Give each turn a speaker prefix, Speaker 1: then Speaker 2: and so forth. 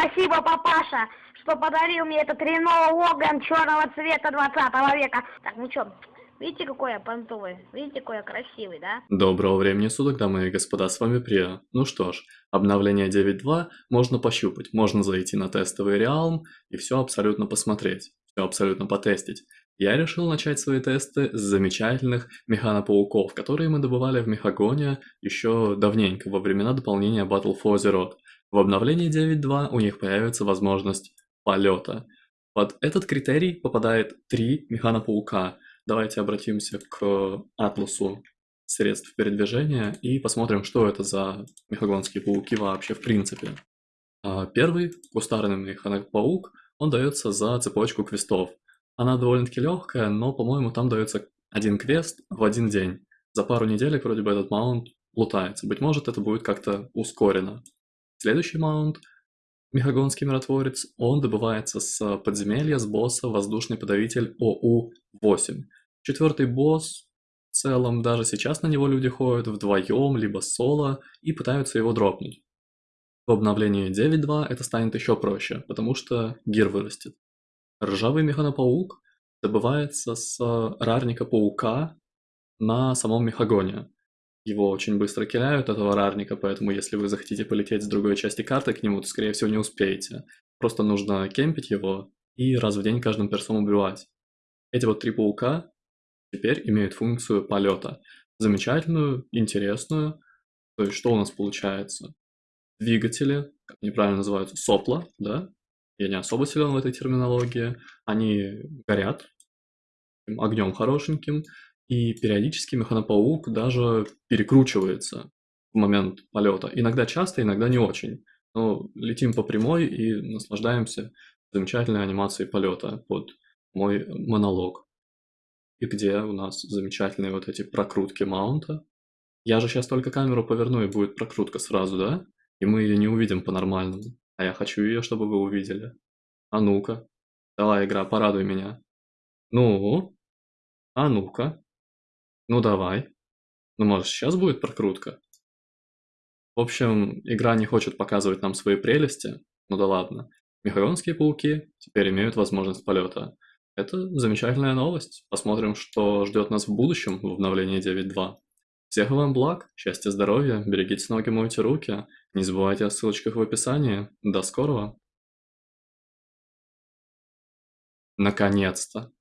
Speaker 1: спасибо, папаша, что подарил мне этот Рено Логан черного цвета 20 века. Так, ну чё, видите, какой я понтовый? Видите, какой я красивый, да?
Speaker 2: Доброго времени суток, дамы и господа, с вами Прия. Ну что ж, обновление 9.2 можно пощупать, можно зайти на тестовый Realm и все абсолютно посмотреть, все абсолютно потестить. Я решил начать свои тесты с замечательных механопауков, которые мы добывали в Мехагоне еще давненько, во времена дополнения Battle for Azeroth. В обновлении 9.2 у них появится возможность полета. Под этот критерий попадает три механопаука. Давайте обратимся к атласу средств передвижения и посмотрим, что это за мехагонские пауки вообще в принципе. А, первый, кустарный механопаук, он дается за цепочку квестов. Она довольно-таки легкая, но, по-моему, там дается один квест в один день. За пару недель вроде бы этот маунт лутается. Быть может, это будет как-то ускорено. Следующий маунт, Мехагонский миротворец, он добывается с подземелья, с босса Воздушный подавитель ОУ-8. Четвертый босс, в целом, даже сейчас на него люди ходят вдвоем, либо соло, и пытаются его дропнуть. В обновлении 9.2 это станет еще проще, потому что гир вырастет. Ржавый механопаук добывается с рарника паука на самом мехагоне. Его очень быстро киляют, этого рарника, поэтому если вы захотите полететь с другой части карты к нему, то скорее всего не успеете. Просто нужно кемпить его и раз в день каждым персом убивать. Эти вот три паука теперь имеют функцию полета. Замечательную, интересную. То есть что у нас получается? Двигатели, как они правильно называются, сопла, да, я не особо силен в этой терминологии, они горят огнем хорошеньким, и периодически механопаук даже перекручивается в момент полета. Иногда часто, иногда не очень. Но летим по прямой и наслаждаемся замечательной анимацией полета под мой монолог. И где у нас замечательные вот эти прокрутки маунта. Я же сейчас только камеру поверну, и будет прокрутка сразу, да? И мы ее не увидим по-нормальному. А я хочу ее, чтобы вы увидели. А ну-ка. Давай, игра, порадуй меня. Ну? А ну-ка. Ну давай. Ну, может, сейчас будет прокрутка? В общем, игра не хочет показывать нам свои прелести. Ну да ладно. Мехаронские пауки теперь имеют возможность полета. Это замечательная новость. Посмотрим, что ждет нас в будущем в обновлении 9.2. Всех вам благ, счастья, здоровья, берегите ноги, мойте руки. Не забывайте о ссылочках в описании. До скорого! Наконец-то!